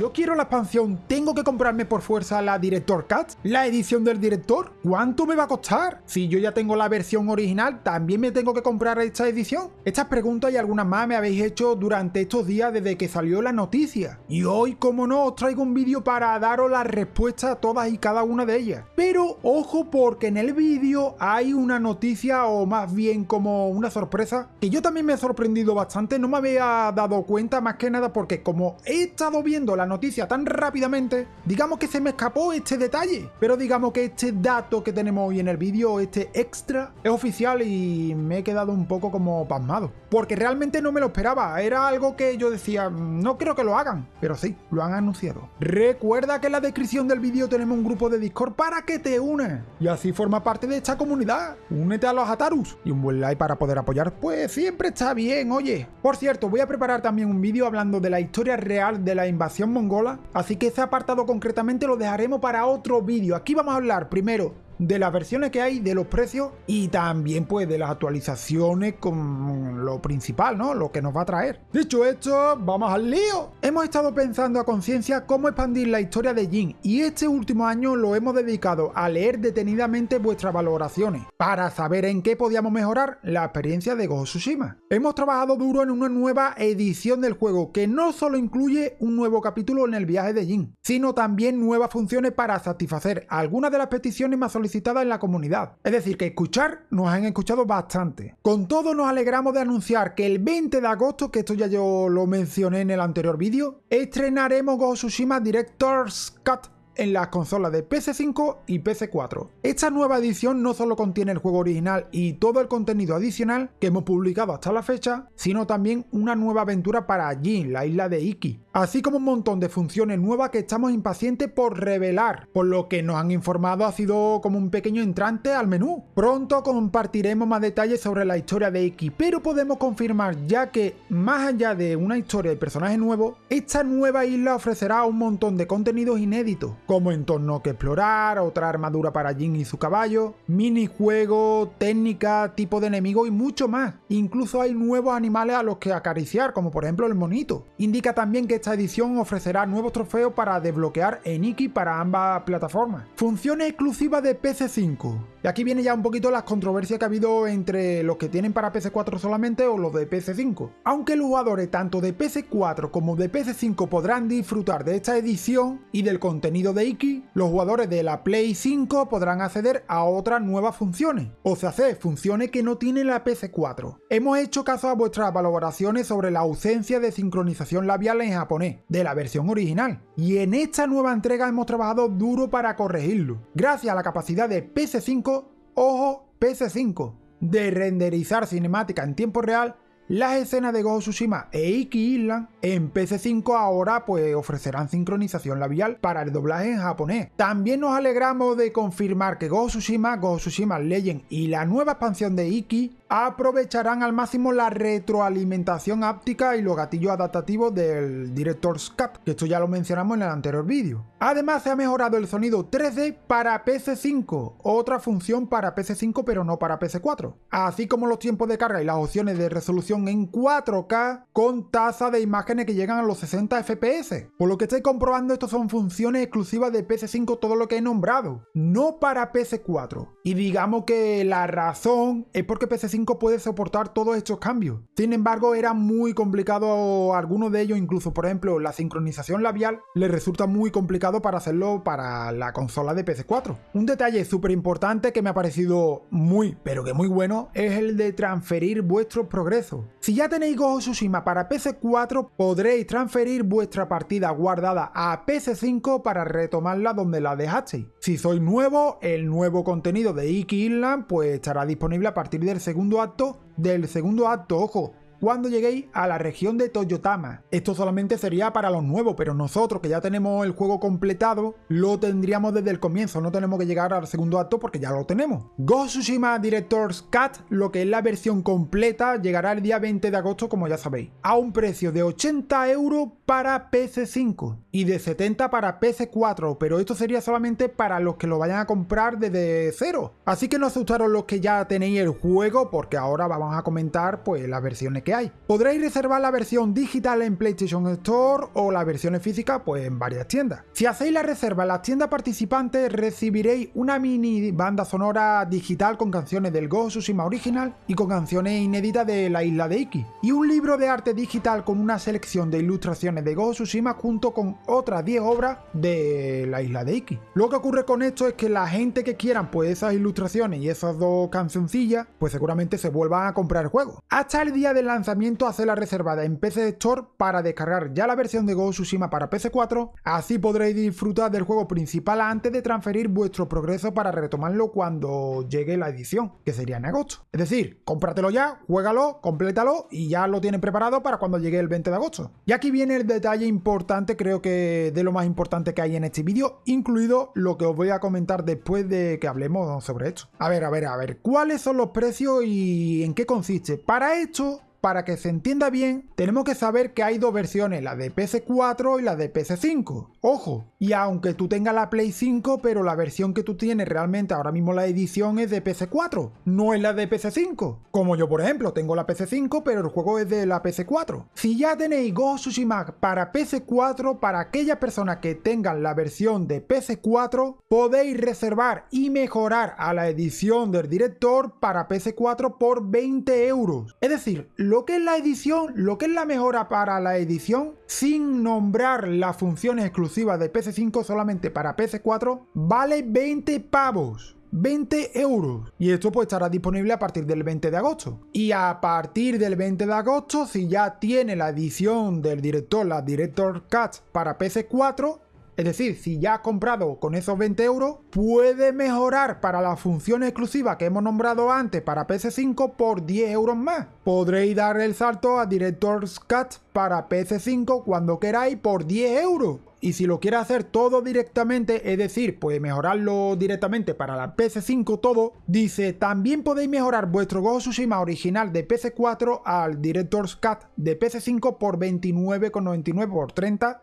yo quiero la expansión, ¿tengo que comprarme por fuerza la Director Cut? ¿La edición del director? ¿Cuánto me va a costar? Si yo ya tengo la versión original, ¿también me tengo que comprar esta edición? Estas preguntas y algunas más me habéis hecho durante estos días desde que salió la noticia. Y hoy, como no, os traigo un vídeo para daros la respuesta a todas y cada una de ellas. Pero ojo porque en el vídeo hay una noticia o más bien como una sorpresa que yo también me he sorprendido bastante, no me había dado cuenta más que nada porque como he estado viendo la noticia tan rápidamente, digamos que se me escapó este detalle. Pero digamos que este dato que tenemos hoy en el vídeo, este extra, es oficial y me he quedado un poco como pasmado. Porque realmente no me lo esperaba, era algo que yo decía, no creo que lo hagan, pero sí, lo han anunciado. Recuerda que en la descripción del vídeo tenemos un grupo de Discord para que te unes y así forma parte de esta comunidad. Únete a los Atarus y un buen like para poder apoyar, pues siempre está bien, oye. Por cierto, voy a preparar también un vídeo hablando de la historia real de la invasión mongola, así que ese apartado concretamente lo dejaremos para otro vídeo. Aquí vamos a hablar primero de las versiones que hay, de los precios y también pues de las actualizaciones con lo principal, ¿no? Lo que nos va a traer. Dicho esto, vamos al lío. Hemos estado pensando a conciencia cómo expandir la historia de Jin y este último año lo hemos dedicado a leer detenidamente vuestras valoraciones para saber en qué podíamos mejorar la experiencia de Ghost Tsushima. Hemos trabajado duro en una nueva edición del juego que no solo incluye un nuevo capítulo en el viaje de Jin, sino también nuevas funciones para satisfacer algunas de las peticiones más solicitadas en la comunidad. Es decir, que escuchar nos han escuchado bastante. Con todo nos alegramos de anunciar que el 20 de agosto, que esto ya yo lo mencioné en el anterior vídeo, estrenaremos Go Tsushima Director's Cut en las consolas de PC5 y PC4. Esta nueva edición no solo contiene el juego original y todo el contenido adicional que hemos publicado hasta la fecha, sino también una nueva aventura para Jin, la isla de Iki, así como un montón de funciones nuevas que estamos impacientes por revelar, por lo que nos han informado ha sido como un pequeño entrante al menú. Pronto compartiremos más detalles sobre la historia de Iki, pero podemos confirmar ya que, más allá de una historia y personaje nuevo, esta nueva isla ofrecerá un montón de contenidos inéditos, como entorno que explorar, otra armadura para Jin y su caballo, minijuegos, técnica, tipo de enemigo y mucho más. Incluso hay nuevos animales a los que acariciar, como por ejemplo el monito. Indica también que esta edición ofrecerá nuevos trofeos para desbloquear en Iki para ambas plataformas. Funciones exclusivas de PC5. Y aquí viene ya un poquito las controversias que ha habido entre los que tienen para PC4 solamente o los de PC5. Aunque los jugadores tanto de PC4 como de PC5 podrán disfrutar de esta edición y del contenido de Iki, los jugadores de la Play 5 podrán acceder a otras nuevas funciones, o sea, hacer funciones que no tiene la PC4. Hemos hecho caso a vuestras valoraciones sobre la ausencia de sincronización labial en de la versión original, y en esta nueva entrega hemos trabajado duro para corregirlo. Gracias a la capacidad de PC5, ojo, PC5, de renderizar cinemática en tiempo real las escenas de Ghost Tsushima e Iki Island en PC5 ahora pues ofrecerán sincronización labial para el doblaje en japonés. También nos alegramos de confirmar que Ghost Tsushima, Ghost Tsushima Legend y la nueva expansión de Iki aprovecharán al máximo la retroalimentación áptica y los gatillos adaptativos del Director's Cut, que esto ya lo mencionamos en el anterior vídeo. Además se ha mejorado el sonido 3D para PC5, otra función para PC5 pero no para PC4, así como los tiempos de carga y las opciones de resolución en 4K con tasa de imágenes que llegan a los 60 FPS. Por lo que estoy comprobando, estos son funciones exclusivas de PC5 todo lo que he nombrado, no para PC4. Y digamos que la razón es porque PC5 puede soportar todos estos cambios. Sin embargo, era muy complicado algunos de ellos, incluso por ejemplo la sincronización labial, le resulta muy complicado para hacerlo para la consola de PC4. Un detalle súper importante que me ha parecido muy, pero que muy bueno, es el de transferir vuestros progresos. Si ya tenéis Ghost Tsushima para PC4, podréis transferir vuestra partida guardada a PC5 para retomarla donde la dejasteis. Si sois nuevo, el nuevo contenido de Iki Island pues estará disponible a partir del segundo acto del segundo acto, ojo, cuando lleguéis a la región de Toyotama. Esto solamente sería para los nuevos, pero nosotros que ya tenemos el juego completado, lo tendríamos desde el comienzo, no tenemos que llegar al segundo acto porque ya lo tenemos. Ghost Tsushima Director's Cut, lo que es la versión completa, llegará el día 20 de agosto como ya sabéis, a un precio de 80 euros para PC5 y de 70 para PC4, pero esto sería solamente para los que lo vayan a comprar desde cero. Así que no asustaros los que ya tenéis el juego porque ahora vamos a comentar pues las versiones que hay. Podréis reservar la versión digital en PlayStation Store o las versiones físicas pues en varias tiendas. Si hacéis la reserva en las tiendas participantes recibiréis una mini banda sonora digital con canciones del Ghost Tsushima original y con canciones inéditas de la isla de Iki. Y un libro de arte digital con una selección de ilustraciones de Ghost Tsushima junto con otras 10 obras de la isla de Iki. Lo que ocurre con esto es que la gente que quieran pues esas ilustraciones y esas dos cancioncillas pues seguramente se vuelvan a comprar el juego. Hasta el día del lanzamiento hace la reservada en PC Store para descargar ya la versión de Ghost Tsushima para PC4, así podréis disfrutar del juego principal antes de transferir vuestro progreso para retomarlo cuando llegue la edición, que sería en agosto. Es decir, cómpratelo ya, juégalo, complétalo y ya lo tienen preparado para cuando llegue el 20 de agosto. Y aquí viene el detalle importante, creo que de lo más importante que hay en este vídeo, incluido lo que os voy a comentar después de que hablemos sobre esto. A ver, a ver, a ver, ¿cuáles son los precios y en qué consiste? Para esto para que se entienda bien, tenemos que saber que hay dos versiones, la de PS4 y la de PS5. Ojo, y aunque tú tengas la Play 5, pero la versión que tú tienes realmente ahora mismo la edición es de PS4, no es la de PS5. Como yo, por ejemplo, tengo la PS5, pero el juego es de la PS4. Si ya tenéis Ghost Tsushima para PS4, para aquellas personas que tengan la versión de PS4, podéis reservar y mejorar a la edición del director para PS4 por 20 euros. Es decir, lo que es la edición, lo que es la mejora para la edición, sin nombrar las funciones exclusivas de PS5 solamente para PS4, vale 20 pavos. 20 euros. Y esto pues estará disponible a partir del 20 de agosto. Y a partir del 20 de agosto, si ya tiene la edición del director, la Director Cut para PS4, es decir, si ya has comprado con esos 20 euros, puede mejorar para las funciones exclusivas que hemos nombrado antes para PS5 por 10 euros más. Podréis dar el salto a Director's Cut para PS5 cuando queráis por 10 euros. Y si lo quieres hacer todo directamente, es decir, pues mejorarlo directamente para la PS5 todo, dice, también podéis mejorar vuestro Ghost Tsushima original de PS4 al Director's Cut de PS5 por 29,99 por 30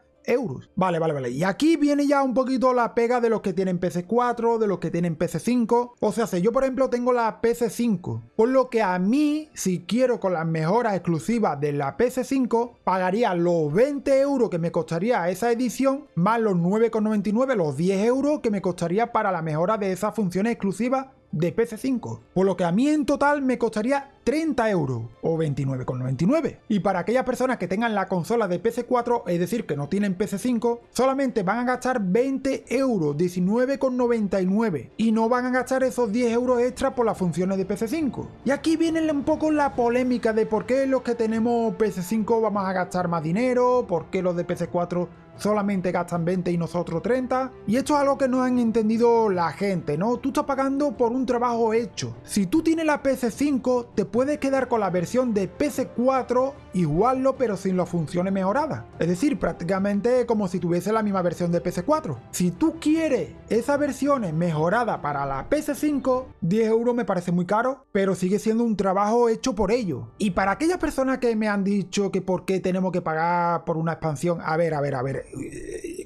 Vale, vale, vale. Y aquí viene ya un poquito la pega de los que tienen PC4, de los que tienen PC5. O sea, si yo por ejemplo tengo la PC5, por lo que a mí, si quiero con las mejoras exclusivas de la PC5, pagaría los 20 euros que me costaría esa edición, más los 9,99, los 10 euros que me costaría para la mejora de esas funciones exclusivas de PC5, por lo que a mí en total me costaría 30 euros o 29,99. Y para aquellas personas que tengan la consola de PC4, es decir, que no tienen PC5, solamente van a gastar 20 euros, 19,99 y no van a gastar esos 10 euros extra por las funciones de PC5. Y aquí viene un poco la polémica de por qué los que tenemos PC5 vamos a gastar más dinero, por qué los de PC4 solamente gastan 20 y nosotros 30. Y esto es algo que no han entendido la gente, ¿no? Tú estás pagando por un trabajo hecho. Si tú tienes la PC5, te puedes quedar con la versión de PC4 iguallo pero sin las funciones mejoradas. Es decir, prácticamente como si tuviese la misma versión de PC4. Si tú quieres esa versión mejorada para la PC5, 10 euros me parece muy caro, pero sigue siendo un trabajo hecho por ello. Y para aquellas personas que me han dicho que por qué tenemos que pagar por una expansión, a ver, a ver, a ver,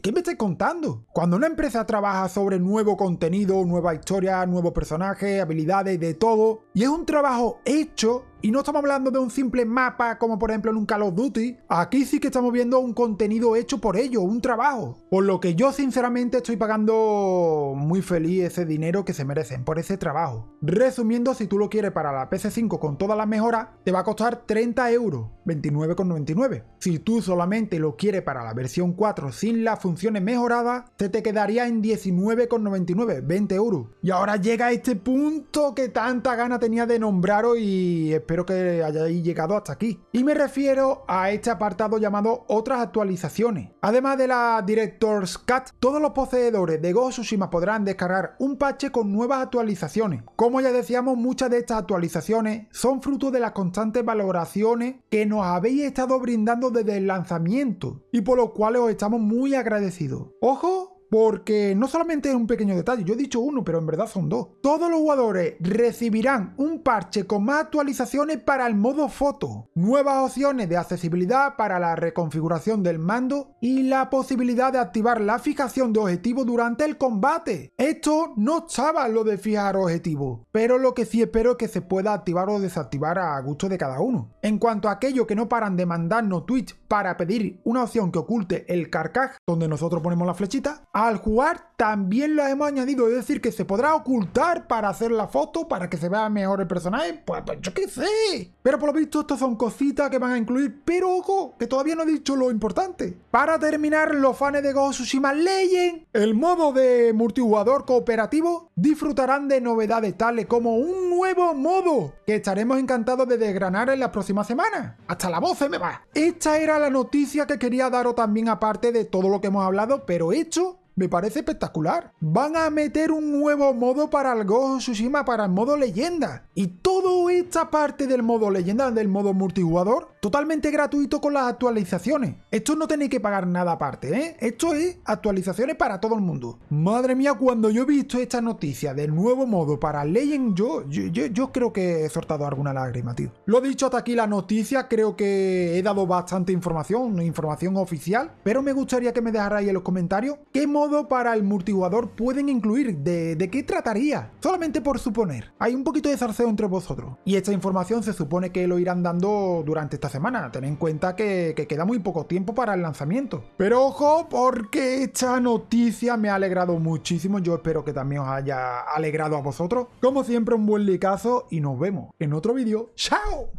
¿qué me estáis contando? Cuando una empresa trabaja sobre nuevo contenido, nueva historia, nuevo personaje, habilidades, de todo, y es un trabajo hecho, y no estamos hablando de un simple mapa como por ejemplo en un Call of Duty. Aquí sí que estamos viendo un contenido hecho por ello, un trabajo. Por lo que yo sinceramente estoy pagando muy feliz ese dinero que se merecen por ese trabajo. Resumiendo, si tú lo quieres para la PS5 con todas las mejoras, te va a costar 30 euros, 29,99. Si tú solamente lo quieres para la versión 4 sin las funciones mejoradas, te te quedaría en 19,99, 20 euros. Y ahora llega este punto que tanta gana tenía de nombraros y que hayáis llegado hasta aquí. Y me refiero a este apartado llamado otras actualizaciones. Además de la Director's Cut, todos los poseedores de Ghost Tsushima podrán descargar un parche con nuevas actualizaciones. Como ya decíamos, muchas de estas actualizaciones son fruto de las constantes valoraciones que nos habéis estado brindando desde el lanzamiento y por lo cual os estamos muy agradecidos. ¡Ojo! Porque no solamente es un pequeño detalle, yo he dicho uno, pero en verdad son dos. Todos los jugadores recibirán un parche con más actualizaciones para el modo foto, nuevas opciones de accesibilidad para la reconfiguración del mando y la posibilidad de activar la fijación de objetivos durante el combate. Esto no estaba lo de fijar objetivos, pero lo que sí espero es que se pueda activar o desactivar a gusto de cada uno. En cuanto a aquello que no paran de mandarnos Twitch para pedir una opción que oculte el carcaj, donde nosotros ponemos la flechita, al jugar también lo hemos añadido, es decir, que se podrá ocultar para hacer la foto, para que se vea mejor el personaje, pues, pues yo qué sé. Pero por lo visto estos son cositas que van a incluir, pero ojo, que todavía no he dicho lo importante. Para terminar, los fans de Ghost Tsushima Legend, el modo de multijugador cooperativo, disfrutarán de novedades tales como un nuevo modo que estaremos encantados de desgranar en la próxima semana. Hasta la voz se me va. Esta era la noticia que quería daros también aparte de todo lo que hemos hablado, pero hecho me parece espectacular. Van a meter un nuevo modo para el Ghost Tsushima, para el modo leyenda. Y toda esta parte del modo leyenda, del modo multijugador, totalmente gratuito con las actualizaciones. Esto no tenéis que pagar nada aparte, ¿eh? Esto es actualizaciones para todo el mundo. Madre mía, cuando yo he visto esta noticia del nuevo modo para Legend, yo, yo, yo, creo que he soltado alguna lágrima, tío. Lo dicho hasta aquí la noticia, creo que he dado bastante información, información oficial, pero me gustaría que me dejarais en los comentarios qué modo para el multijugador pueden incluir? ¿De, ¿De, qué trataría? Solamente por suponer. Hay un poquito de zarceo entre vosotros. Y esta información se supone que lo irán dando durante esta semana. Ten en cuenta que, que queda muy poco tiempo para el lanzamiento. Pero ojo, porque esta noticia me ha alegrado muchísimo. Yo espero que también os haya alegrado a vosotros. Como siempre, un buen licazo y nos vemos en otro vídeo. ¡Chao!